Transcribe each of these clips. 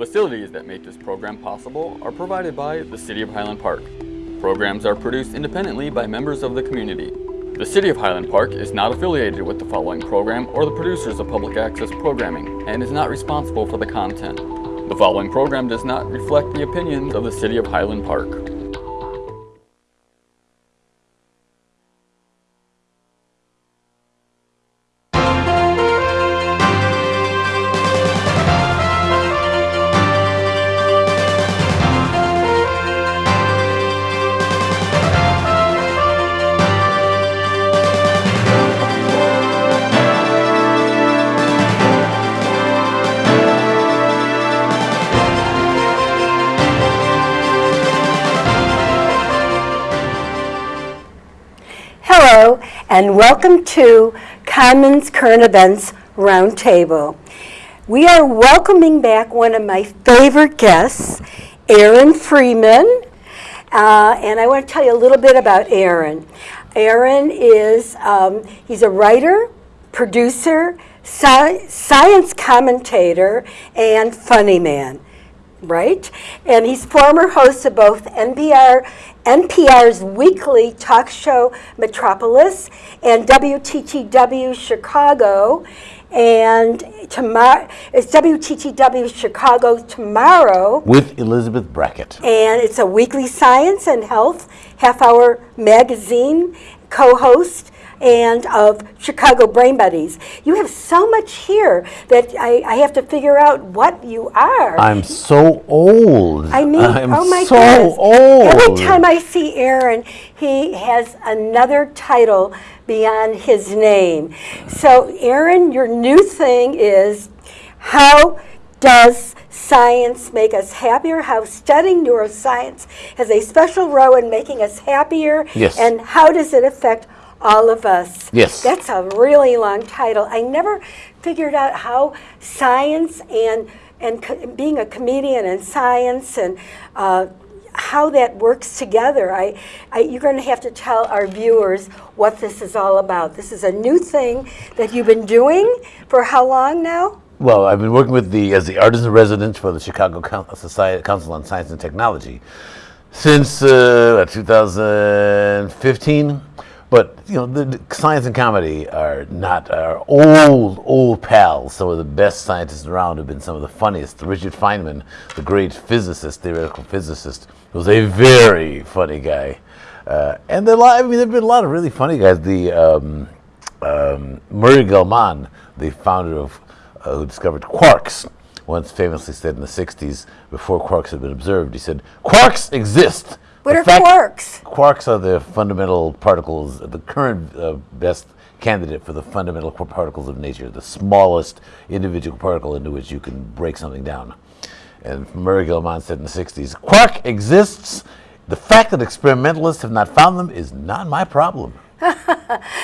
Facilities that make this program possible are provided by the City of Highland Park. Programs are produced independently by members of the community. The City of Highland Park is not affiliated with the following program or the producers of public access programming and is not responsible for the content. The following program does not reflect the opinions of the City of Highland Park. And welcome to Commons Current Events Roundtable. We are welcoming back one of my favorite guests, Aaron Freeman. Uh, and I want to tell you a little bit about Aaron. Aaron is, um, he's a writer, producer, sci- science commentator, and funny man right? And he's former host of both NPR, NPR's weekly talk show Metropolis and WTTW Chicago. And tomorrow, it's WTTW Chicago tomorrow. with Elizabeth Brackett. And it's a weekly science and health half hour magazine co host and of Chicago Brain Buddies. You have so much here that I, I have to figure out what you are. I'm so old. I mean, I'm oh my so goodness. old. Every time I see Aaron, he has another title beyond his name. So, Aaron, your new thing is how does science make us happier? How studying neuroscience has a special role in making us happier? Yes. And how does it affect all of us? Yes. That's a really long title. I never figured out how science and and being a comedian and science and uh, how that works together. I, I, you're going to have to tell our viewers what this is all about. This is a new thing that you've been doing for how long now? Well, I've been working with the as the artist in residence for the Chicago Coun- Society Council on Science and Technology since uh, 2015. But you know, the, science and comedy are not our old old pals. Some of the best scientists around have been some of the funniest. Richard Feynman, the great physicist, theoretical physicist, was a very funny guy. Uh, and there, I mean, there've been a lot of really funny guys. The um, um, Murray Gell-Mann, the founder of uh, who discovered quarks, once famously said in the 60s, before quarks had been observed, he said, Quarks exist. What The are fact- quarks? Quarks are the fundamental particles, the current uh, best candidate for the fundamental particles of nature, the smallest individual particle into which you can break something down. And Murray Gell-Mann said in the 60s, Quark exists. The fact that experimentalists have not found them is not my problem.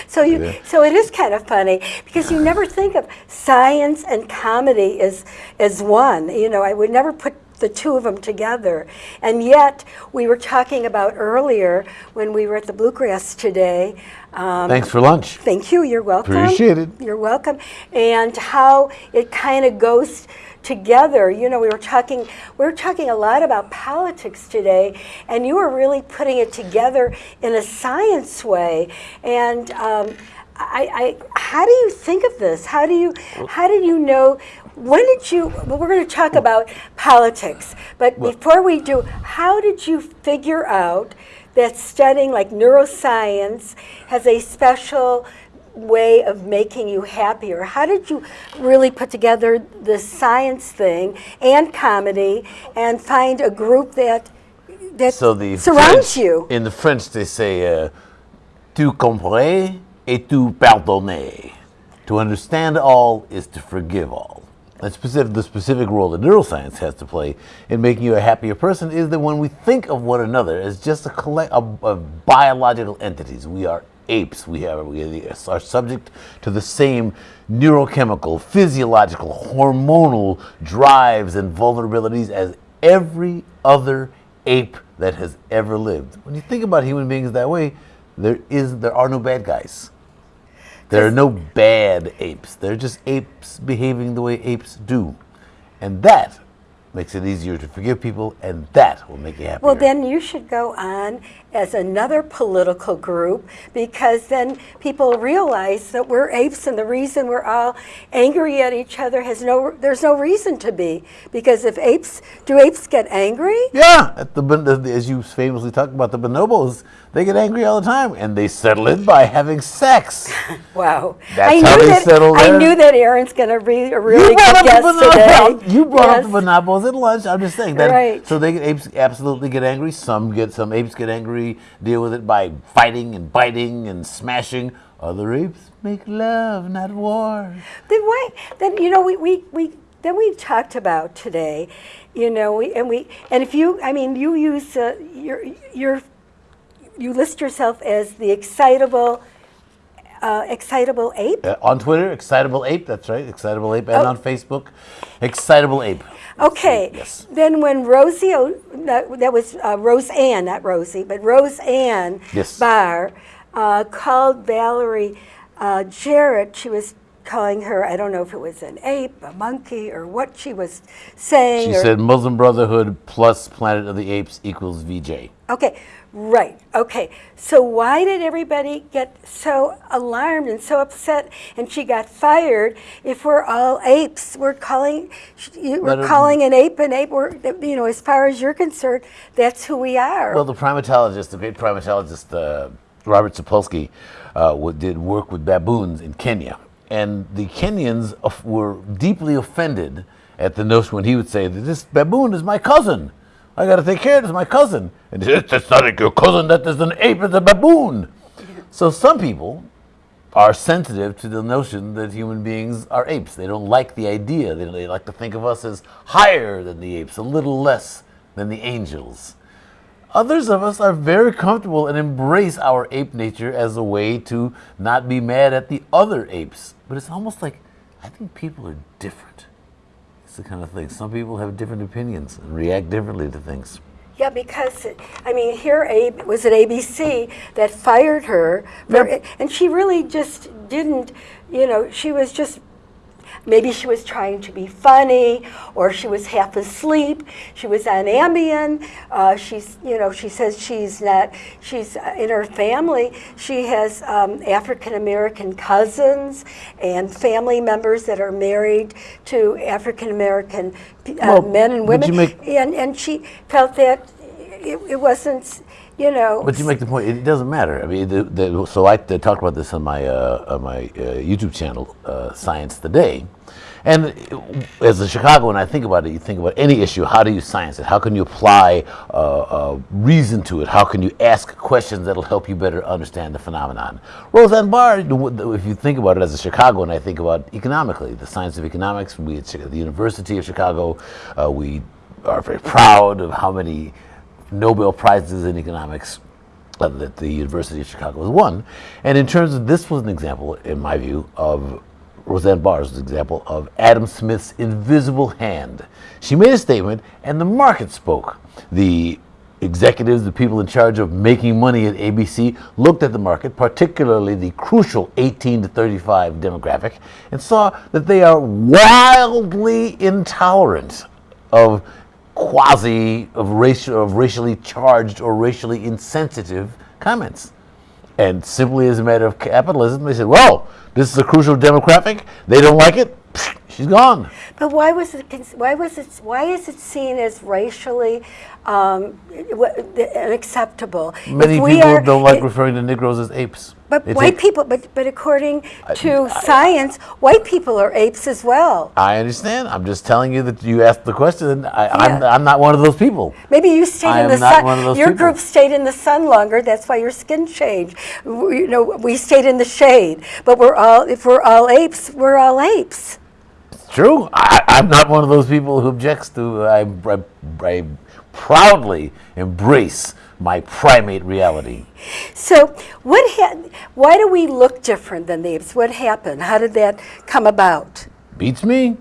So you, so it is kind of funny because you never think of science and comedy as as one. You know, I would never put the two of them together. And yet, we were talking about earlier when we were at the Bluegrass today. Um, Thanks for lunch. Thank you. You're welcome. Appreciate it. You're welcome. And how it kind of goes together. You know, we were talking we were talking a lot about politics today, and you were really putting it together in a science way. And um, I, I, how do you think of this? How do you how did you know? When did you? Well, we're going to talk about politics, but before we do, how did you figure out that studying like neuroscience has a special way of making you happier? How did you really put together the science thing and comedy and find a group that that So the surrounds French- you? In the French, they say, uh, "Tu comprends et tu pardonner." To understand all is to forgive all. Specific, the specific role that neuroscience has to play in making you a happier person is that when we think of one another as just a collect of, biological entities, we are apes. We have we are subject to the same neurochemical, physiological, hormonal drives and vulnerabilities as every other ape that has ever lived. When you think about human beings that way, there is there are no bad guys. There are no bad apes. They're just apes behaving the way apes do. And that makes it easier to forgive people, and that will make you happy. Well, then you should go on as another political group because then people realize that we're apes and the reason we're all angry at each other has no there's no reason to be because if apes do apes get angry? Yeah, at the, the- as you famously talk about the bonobos, they get angry all the time, and they settle it by having sex. Wow. That's I how knew they that, settle I their- knew that Aaron's going to be a really you good guest today. You brought up the Yes. bonobos at lunch. I'm just saying that. Right. So they get, apes absolutely get angry. Some get some apes get angry, deal with it by fighting and biting and smashing. Other apes make love, not war. Then why? Then you know we, we, we then we talked about today, you know, we, and we and if you I mean you use uh, your your you list yourself as the excitable uh, excitable ape. Uh, on Twitter, Excitable Ape. That's right, Excitable Ape, and Oh. on Facebook, Excitable Ape. Okay. Yes. Then when Rosie, O- that, that was uh, Roseanne, not Rosie, but Roseanne Yes. Barr uh, called Valerie uh, Jarrett. She was calling her. I don't know if it was an ape, a monkey, or what she was saying. She said Muslim Brotherhood plus Planet of the Apes equals VJ. Okay, right. Okay. So why did everybody get so alarmed and so upset and she got fired if we're all apes? We're calling you- we're calling an ape an ape. We're you know, as far as you're concerned, that's who we are. Well, the primatologist, the great primatologist uh, Robert Sapolsky, uh, did work with baboons in Kenya, and the Kenyans were deeply offended at the notion when he would say that this baboon is my cousin. I got to take care of this, my cousin. And that's not your cousin. That is an ape. It's a baboon. So some people are sensitive to the notion that human beings are apes. They don't like the idea. They, they like to think of us as higher than the apes, a little less than the angels. Others of us are very comfortable and embrace our ape nature as a way to not be mad at the other apes. But it's almost like I think people are different. The kind of thing. Some people have different opinions and react differently to things. yeah, because I mean, here Abe was it ABC that fired her, for, Yep. and she really just didn't. You know, she was just Maybe she was trying to be funny, or she was half asleep. She was on Ambien. Uh, she's, you know, she says she's not. She's uh, in her family. She has um, African American cousins and family members that are married to African American uh, Well, men and women. and and she felt that it, it wasn't, you know. But you make the point. It doesn't matter. I mean, the, the, so I talked about this on my uh, on my uh, YouTube channel, uh, Science Today. And as a Chicagoan, I think about it. You think about any issue. How do you science it? How can you apply uh, uh, reason to it? How can you ask questions that'll help you better understand the phenomenon? Roseanne Barr, if you think about it as a Chicagoan, I think about economically, the science of economics. We at the University of Chicago, uh, we are very proud of how many Nobel Prizes in economics that the University of Chicago has won. And in terms of this was an example, in my view, of Roseanne Barr's example of Adam Smith's invisible hand. She made a statement, and the market spoke. The executives, the people in charge of making money at ABC, looked at the market, particularly the crucial 18 to 35 demographic, and saw that they are wildly intolerant of quasi of racial of racially charged or racially insensitive comments. And simply as a matter of capitalism, they said, "Well, this is a crucial demographic. They don't like it. She's gone." But why was it? Why was it? Why is it seen as racially um, unacceptable? Many people are- don't like it- referring to Negroes as apes. But They white people, but but according to science, white people are apes as well. I understand. I'm just telling you that you asked the question. and I, I'm, Yeah. I'm not one of those people. Maybe you stayed I in the sun. one of those your people. group stayed in the sun longer. That's why your skin changed. We, you know, we stayed in the shade. But we're all, if we're all apes, we're all apes. It's true. I, I'm not one of those people who objects to. I, I, I proudly embrace my primate reality. So, what? Ha- why do we look different than the apes? What happened? How did that come about? Beats me.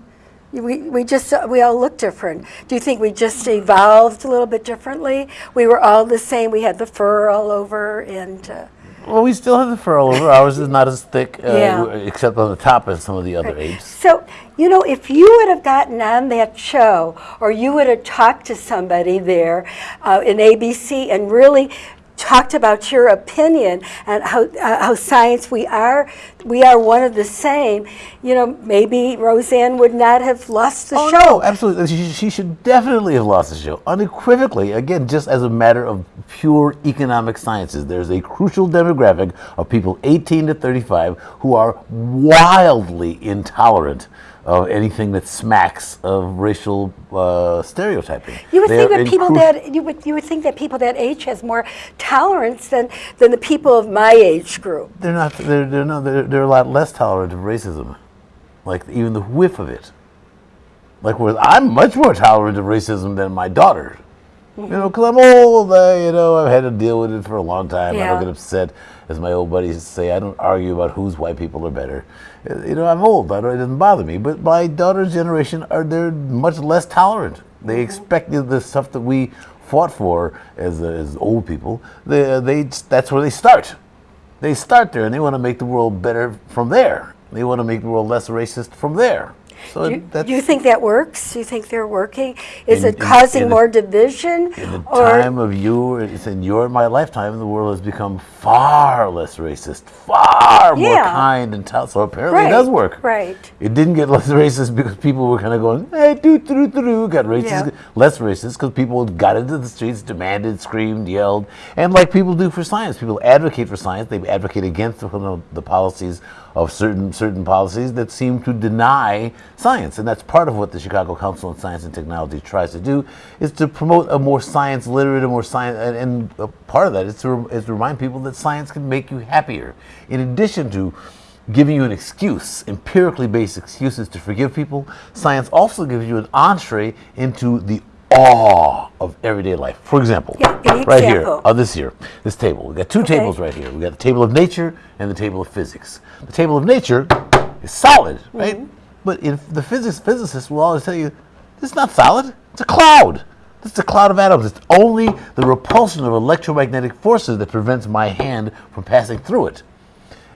We, we just we all look different. Do you think we just evolved a little bit differently? We were all the same. We had the fur all over, and uh, Well, we still have the fur all over. Ours is not as thick, uh, Yeah. except on the top as some of the other apes. So, you know, if you would have gotten on that show or you would have talked to somebody there uh, in ABC and really talked about your opinion and how, uh, how science we are we are one of the same you know maybe roseanne would not have lost the Oh show no, absolutely. She, she should definitely have lost the show, unequivocally. Again, just as a matter of pure economic sciences, there's a crucial demographic of people 18 to 35 who are wildly intolerant of anything that smacks of racial uh, stereotyping. You would They're think that people that you would you would think that people that age has more tolerance than than the people of my age group. they're not they're they're no they're, they're a lot less tolerant of racism, like even the whiff of it. Like where I'm much more tolerant of racism than my daughter. You know, because I'm old. I, you know, I've had to deal with it for a long time. I don't get upset, as my old buddies say. I don't argue about whose white people are better. Uh, You know, I'm old. I don't, it doesn't bother me. But my daughter's generation are they're much less tolerant. They expect the- stuff that we fought for as as old people. They, they that's where they start. They start there, and they want to make the world better from there. They want to make the world less racist from there. So do you think that works? Do you think they're working? Is In- it causing in the- more division? In the or time of you, it's in your my lifetime, the world has become far less racist, far more kind and tolerant. So apparently right, it does work. Right. It didn't get less racist because people were kind of going, hey, doo doo doo doo, got racist, Yeah. less racist because people got into the streets, demanded, screamed, yelled, and like people do for science, people advocate for science. They advocate against the, the policies of certain certain policies that seem to deny science, and that's part of what the Chicago Council on Science and Technology tries to do, is to promote a more science literate, a more science, and, and part of that is to, is to remind people that science can make you happier. In addition to giving you an excuse, empirically based excuses to forgive people, science also gives you an entree into the awe of everyday life. For example, Yeah, right here example. this here, this table. We got two Okay. tables right here. We got the table of nature and the table of physics. The table of nature is solid, right? Mm-hmm. But if the physics physicists will always tell you, this is not solid. It's a cloud. It's a cloud of atoms. It's only the repulsion of electromagnetic forces that prevents my hand from passing through it.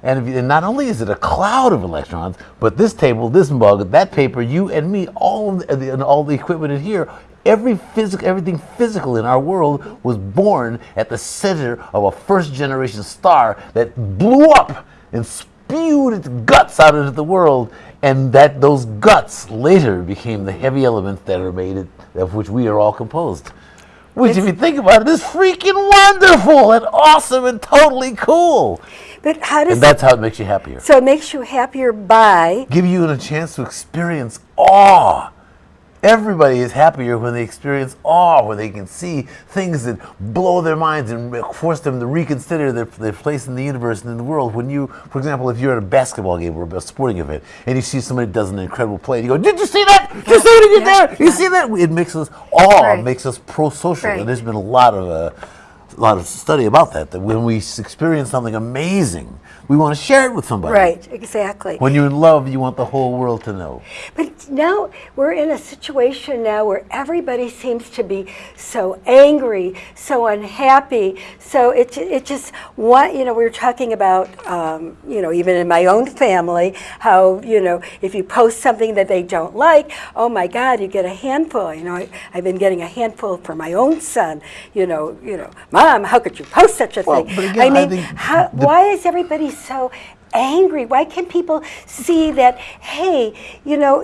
And, if you, and not only is it a cloud of electrons, but this table, this mug, that paper, you and me, all the, and all the equipment in here, every physical, everything physical in our world was born at the center of a first generation star that blew up and spewed its guts out into the world, and that those guts later became the heavy elements that are made, of which we are all composed. Which, if you think about it, is freaking wonderful and awesome and totally cool. But how does And that's how it makes you happier. so it makes you happier by Give you a chance to experience awe. Everybody is happier when they experience awe, when they can see things that blow their minds and force them to reconsider their, their place in the universe and in the world. When you, for example, if you're at a basketball game or a sporting event and you see somebody does an incredible play, and you go, "Did you see that? Did you see what he did there? You see that?" It makes us awe, Right. makes us pro-social, Right. and there's been a lot of. Uh, a lot of study about that. That when we experience something amazing, we want to share it with somebody. right exactly. When you're in love, you want the whole world to know. But now we're in a situation now where everybody seems to be so angry, so unhappy. So it, it just, what, you know, we were talking about, um, you know, even in my own family, how, you know, if you post something that they don't like, oh my God, you get a handful. You know, I, I've been getting a handful for my own son, you know, you know, mom, how could you post such a Well, thing? but again, I I mean, think how, why is everybody so angry? Why can't people see that? Hey, you know,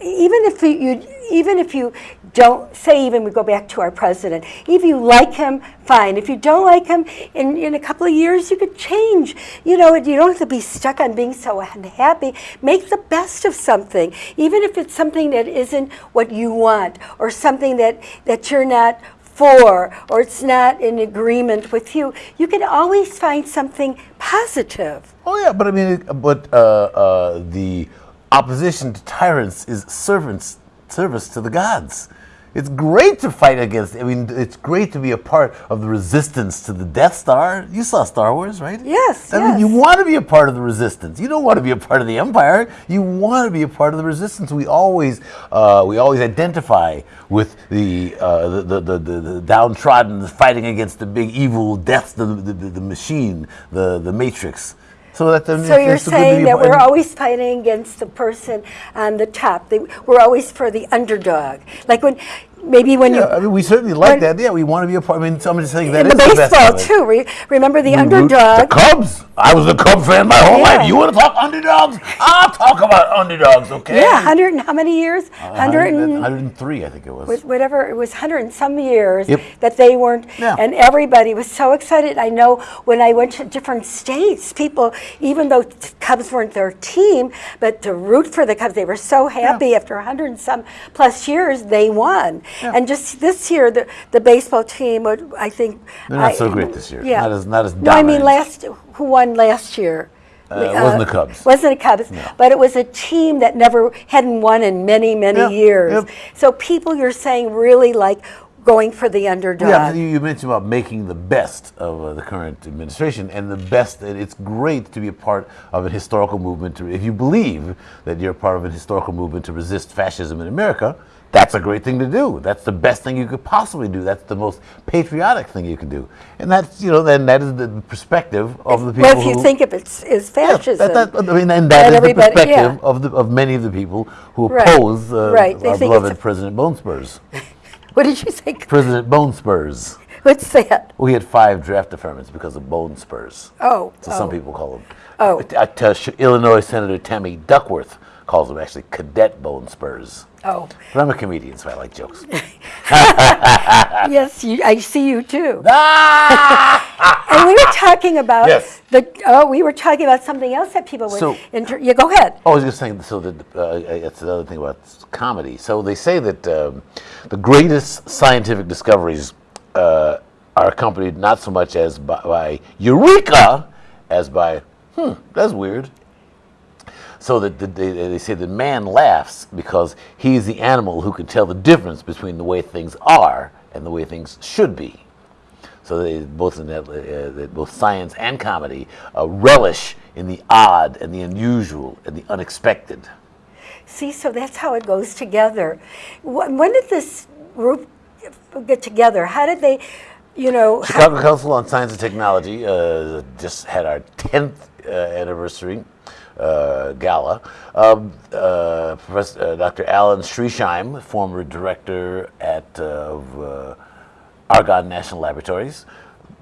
even if you, even if you don't say, even we go back to our president, if you like him, fine. If you don't like him, in, in a couple of years, you could change. You know, you don't have to be stuck on being so unhappy. Make the best of something, even if it's something that isn't what you want or something that that you're not for or it's not in agreement with you, you can always find something positive. Oh yeah, but I mean, but uh, uh, the opposition to tyrants is servants service to the gods. It's great to fight against. I mean, it's great to be a part of the resistance to the Death Star. You saw Star Wars, right? Yes, I mean, you want to be a part of the resistance. You don't want to be a part of the Empire. You want to be a part of the resistance. We always, uh, we always identify with the, uh, the, the, the, the, the downtrodden, fighting against the big evil death, the, the, the, the machine, the, the Matrix. So that the, So you're it's good to saying that we're always fighting against the person on the top. They- We're always for the underdog. Like when, maybe when you, Yeah, I mean, we certainly like that. Yeah, we want to be a part. I mean, so I'm just saying that in is the the best baseball of too, re- remember the mm-hmm. We root- The? Cubs. I was a Cub fan my whole Yeah. life. You want to talk underdogs? I'll talk about underdogs, okay? Yeah, 100 and how many years? 100 and, 103, I think it was. whatever, it was 100 and some years Yep. that they weren't, Yeah. and everybody was so excited. I know when I went to different states, people, even though Cubs weren't their team, but to root for the Cubs, they were so happy after 100 and some plus years, they won. And just this year, the, the baseball team, would, I think. They're not I- so great this year. Yeah. Not as- not as No, I mean, last, who won last year? Uh, it wasn't the Cubs. Wasn't the Cubs, but it was a team that never hadn't won in many, many Yeah, years. yep. So people, you're saying, really like going for the underdog. Yeah, you, you mentioned about making the best of uh, the current administration, and the best. and It's great to be a part of a historical movement. To, if you believe that you're part of a historical movement to resist fascism in America, that's a great thing to do. That's the best thing you could possibly do. That's the most patriotic thing you can do, and that's you know then that is the perspective of the people. well, if you who, think of it as Yeah, fascism, that, that, I mean, and And that is the perspective yeah. of the of many of the people who Right, oppose uh, right. They our beloved President Bone Spurs. what did you say? President Bone Spurs. What's that? We had five draft deferments because of bone spurs. Oh, So oh. some people call them. Oh. Uh, Illinois Senator Tammy Duckworth calls them actually cadet bone spurs. Oh, But I'm a comedian, so I like jokes. yes, you, I see you too. ah! And we were talking about Yes. the. Oh, we were talking about something else that people would. So- inter- yeah, go ahead. Oh, I was just saying, so that uh, that's another thing about comedy. So they say that um, the greatest scientific discoveries uh, are accompanied not so much as by, by eureka as by, hmm, that's weird. So that that they, they say that man laughs because he's the animal who can tell the difference between the way things are and the way things should be. So they both in that, uh, that both science and comedy uh, relish in the odd and the unusual and the unexpected. See, so that's how it goes together. When did this group get together? How did they, you know? Chicago Council on Science and Technology uh, just had our 10th uh, anniversary uh, gala. Um, uh, Professor, uh, Dr. Alan Schriesheim, former director at uh, of, uh, Argonne National Laboratories,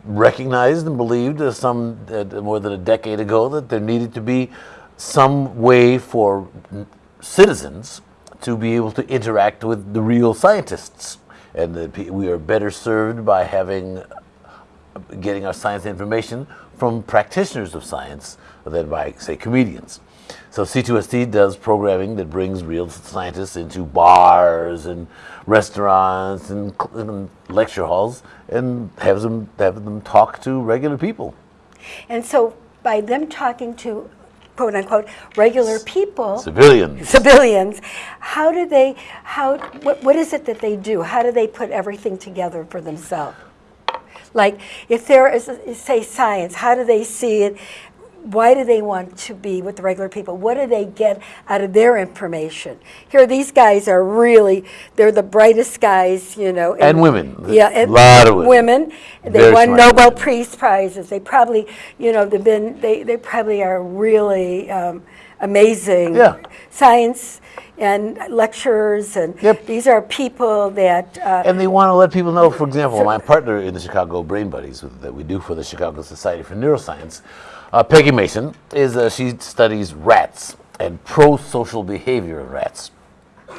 recognized and believed some more than a decade ago that there needed to be some way for citizens to be able to interact with the real scientists, and that we are better served by having getting our science information from practitioners of science than by, say, comedians. So C2ST does programming that brings real scientists into bars and restaurants and, and lecture halls and has them have them talk to regular people. And so by them talking to quote unquote regular people, Civilians. civilians, how do they, how, what, what is it that they do? How do they put everything together for themselves? Like if there is, say, science, how do they see it? Why do they want to be with the regular people? What do they get out of their information? Here, these guys are really, they're the brightest guys, you know. And women. Yeah, and Lot of women. women. They Very won Nobel women. Peace Prizes. They probably, you know, they've been, they, they probably are really um, amazing. Yeah. Science and lecturers, and Yep. these are people that, uh, And they want to let people know, for example, my partner in the Chicago Brain Buddies that we do for the Chicago Society for Neuroscience, uh, Peggy Mason, is uh, she studies rats and pro-social behavior of rats.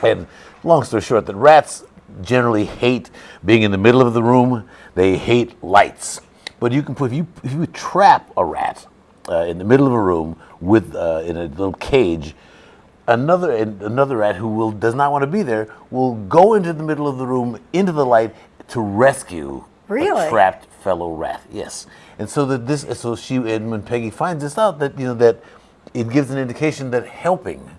And long story short, that rats generally hate being in the middle of the room. They hate lights. But you can put if you if you trap a rat uh, in the middle of a room with uh, in a little cage, another another rat who will does not want to be there will go into the middle of the room into the light to rescue Really? a trapped fellow rat. Yes, and so that this so she and when Peggy finds this out that you know that it gives an indication that helping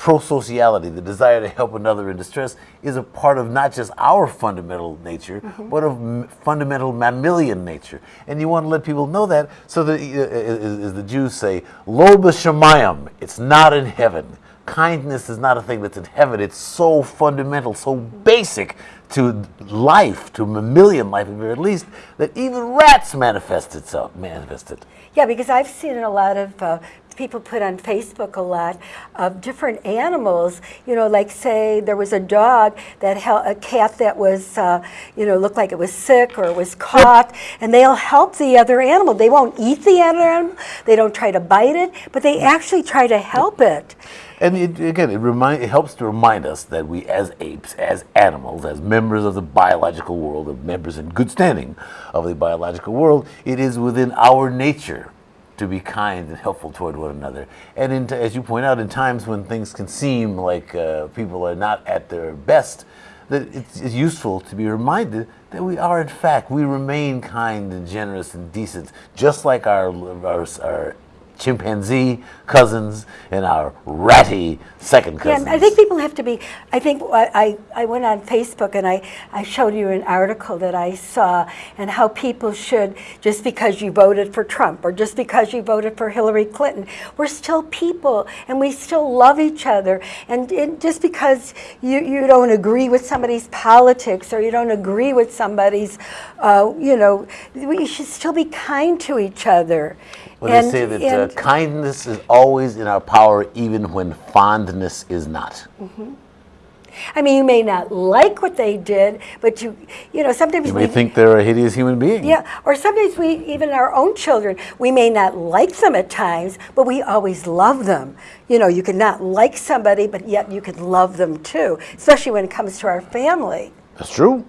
prosociality, the desire to help another in distress, is a part of not just our fundamental nature, mm-hmm. but of m- fundamental mammalian nature. And you want to let people know that so that, uh, as, as the Jews say, lo b'shamayim, it's not in heaven. Kindness is not a thing that's in heaven. It's so fundamental, so basic to life, to mammalian life at least, that even rats manifest itself, manifest it. Yeah, because I've seen a lot of uh, people put on Facebook a lot of different animals. You know, like say there was a dog that hel- a cat that was, uh, you know, looked like it was sick or was caught, and they'll help the other animal. They won't eat the other animal. They don't try to bite it, but they actually try to help it. And it, again, it remind it helps to remind us that we, as apes, as animals, as members of the biological world, of members in good standing of the biological world, it is within our nature to be kind and helpful toward one another. And in, as you point out, in times when things can seem like uh, people are not at their best, that it's, it's useful to be reminded that we are, in fact, we remain kind and generous and decent, just like our our, our chimpanzee cousins and our ratty second Yeah, cousins. and I think people have to be. I think I, I, I went on Facebook and I, I showed you an article that I saw and how people should, just because you voted for Trump or just because you voted for Hillary Clinton, we're still people and we still love each other. And, and just because you, you don't agree with somebody's politics or you don't agree with somebody's, uh, you know, we should still be kind to each other. Well, And- they say that uh, kindness is always in our power, even when fondness is not. I mean, you may not like what they did, but you, you know, sometimes You may we think they're a hideous human being. Yeah, or sometimes we, even our own children, we may not like them at times, but we always love them. You know, you can not like somebody, but yet you can love them too, especially when it comes to our family. That's true.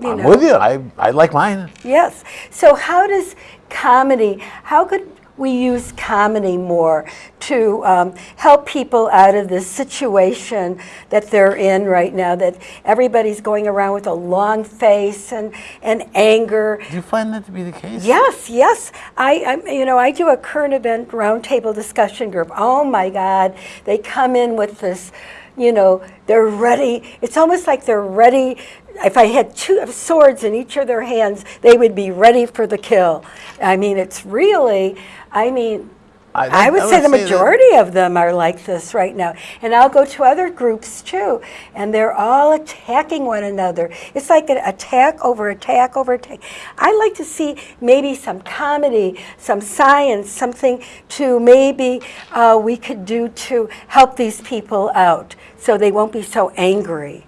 You I'm know. with you. I, I like mine. Yes. So, how does comedy, how could we use comedy more to um, help people out of this situation that they're in right now? That everybody's going around with a long face and, and anger. Do you find that to be the case? Yes, yes. I, I, you know, I do a current event roundtable discussion group. Oh my God, they come in with this, you know, they're ready. It's almost like they're ready. If I had two swords in each of their hands, they would be ready for the kill. I mean, it's really, I mean, I- I, I would would say the say that- majority of them are like this right now. And I'll go to other groups too, and they're all attacking one another. It's like an attack over attack over attack. I'd like to see maybe some comedy, some science, something to maybe uh, we could do to help these people out so they won't be so angry.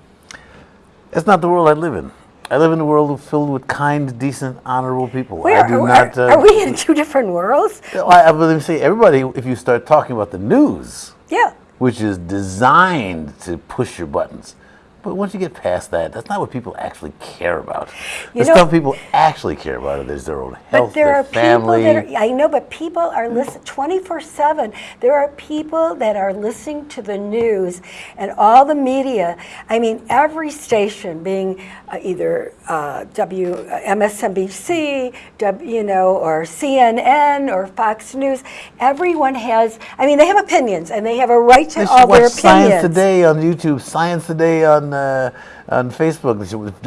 That's not the world I live in. I live in a world filled with kind, decent, honorable people. Where, I do are, not. uh, are we in two different worlds? I, I believe, say everybody. If you start talking about the news, Yeah. which is designed to push your buttons. But once you get past that, that's not what people actually care about. You the know- stuff people actually care about is their own health, But there their are family. people that are, I know, but people are listening 24 7. There are people that are listening to the news and all the media. I mean, every station being uh, either uh, W, uh, MSNBC, w, you know, or CNN or Fox News. Everyone has, I mean, they have opinions and they have a right to all their opinions. Science Today on YouTube, Science Today on uh, on Facebook.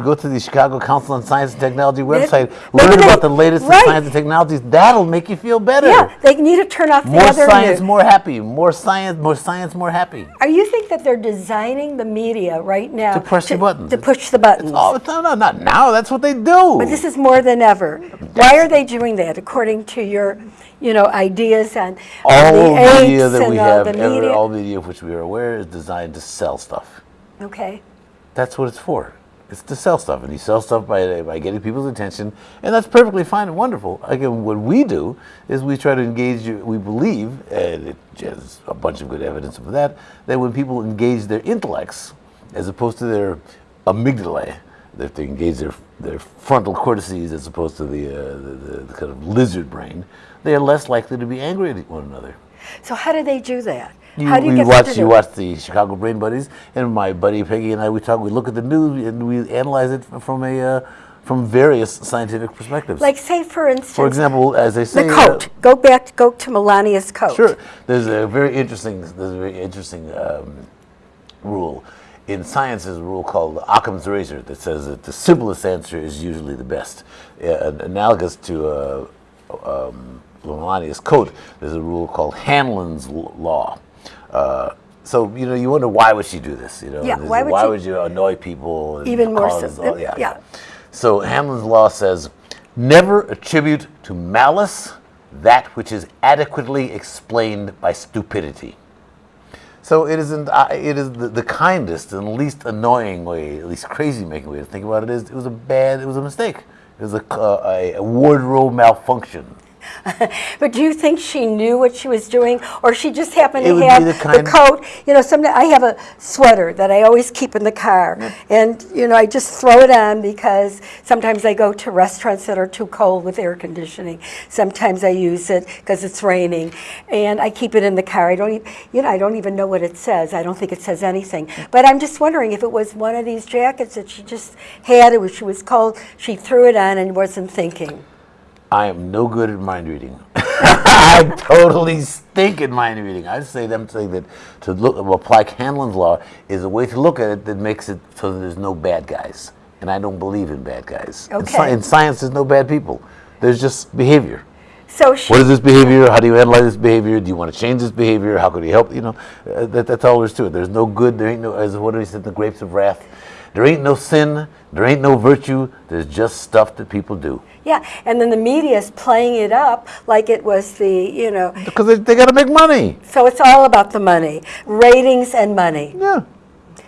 Go to the Chicago Council on Science and Technology website. maybe Learn they- about the latest right. in science and technologies. That'll make you feel better. Yeah, they need to turn off the More other science, news. more happy. More science, more science, more happy. Are you think that they're designing the media right now To press the buttons. To push the buttons. No, no, not now. That's what they do. But this is more than ever. Why are they doing that? According to your, you know, ideas on all the media apes that and we all have, the media. all media of which we are aware, is designed to sell stuff. okay. That's what it's for. It's to sell stuff, and you sell stuff by by getting people's attention, and that's perfectly fine and wonderful. Again, what we do is we try to engage. you- We believe, and it has a bunch of good evidence of that, that when people engage their intellects, as opposed to their amygdalae, they engage their their frontal cortices as opposed to the, uh, the, the, the kind of lizard brain, they are less likely to be angry at one another. So how do they do that? You, how do you them watch to you watch the Chicago Brain Buddies, and my buddy Peggy and I we talk. We look at the news and we analyze it from a uh, from various scientific perspectives. Like say for instance, for example, as they say, the uh, coat. go back. Go to Melania's coat. Sure. There's a very interesting. There's a very interesting um, rule. In science, there's a rule called Occam's razor that says that the simplest answer is usually the best. Uh, analogous to uh, um, coat, there's a rule called Hanlon's law. Uh, so you know, you wonder why would she do this? You know, Yeah, why would she- would you annoy people? And Even more so- all- yeah, yeah. So Hanlon's law says, never attribute to malice that which is adequately explained by stupidity. So it isn't. Uh, it is the, the kindest and least annoying way, at least crazy-making way to think about it. Is it was a bad. It was a mistake. It was a, uh, a, a wardrobe malfunction. But do you think she knew what she was doing, or she just happened It to have the the, coat? You know, sometimes I have a sweater that I always keep in the car, and you know, I just throw it on because sometimes I go to restaurants that are too cold with air conditioning. Sometimes I use it because it's raining, and I keep it in the car. I don't, e- you know, I don't even know what it says. I don't think it says anything. But I'm just wondering if it was one of these jackets that she just had. It was she was cold. She threw it on and wasn't thinking. I am no good at mind reading. I totally stink at mind reading. I say them saying that to look apply Hanlon's law is a way to look at it that makes it so that there's no bad guys. And I don't believe in bad guys. In, sci- Okay. in science, there's no bad people. There's just behavior. So. What is this behavior? How do you analyze this behavior? Do you want to change this behavior? How could you help? You know, uh, that, that's all there is to it. There's no good. There ain't no, as what do we said, the grapes of wrath. There ain't no sin. There ain't no virtue. There's just stuff that people do. Yeah, and then the media is playing it up like it was the, you know, Because they, they got to make money. so it's all about the money, ratings and money. Yeah.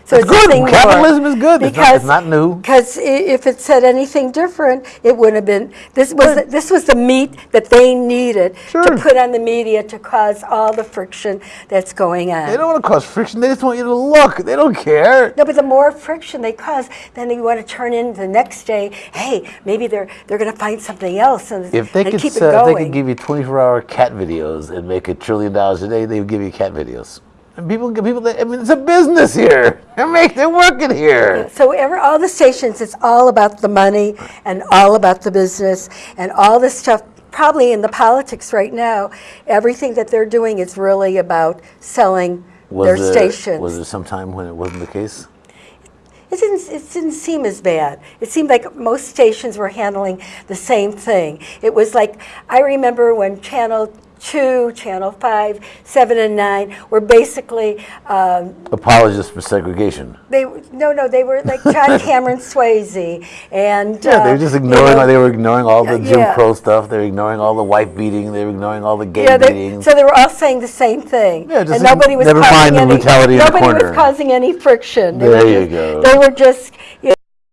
So It's good. Capitalism is good. It's not- Because, it's not new. Because if it said anything different, it wouldn't have been, this was, the- this was the meat that they needed Sure. to put on the media to cause all the friction that's going on. They don't want to cause friction. They just want you to look. They don't care. No, but the more friction they cause, then you want to turn in the next day. Hey, maybe they're they're going to find something else and, If they and could, keep it sell, if going. they could give you 24-hour cat videos and make a trillion dollars a day, they would give you cat videos. And people, people, I mean, it's a business here. They make, they're working here. So ever, all the stations, it's all about the money and all about the business and all this stuff. Probably in the politics right now, everything that they're doing is really about selling their there, stations. Was there some time when it wasn't the case? It didn't, it didn't seem as bad. It seemed like most stations were handling the same thing. It was like, I remember when Channel 2, Channel 5, 7, and 9 were basically, um, Apologists for segregation. they no, no, they were like John Cameron Swayze. And, Yeah, they uh, were just you ignoring. know, they were ignoring all the Jim yeah. Crow stuff. They were ignoring all the wife beating. They were ignoring all the gay Yeah, they, beatings. so they were all saying the same thing. Yeah, just and nobody was never causing mind the any, brutality in the nobody was causing any friction. They There you just- go. They were just, you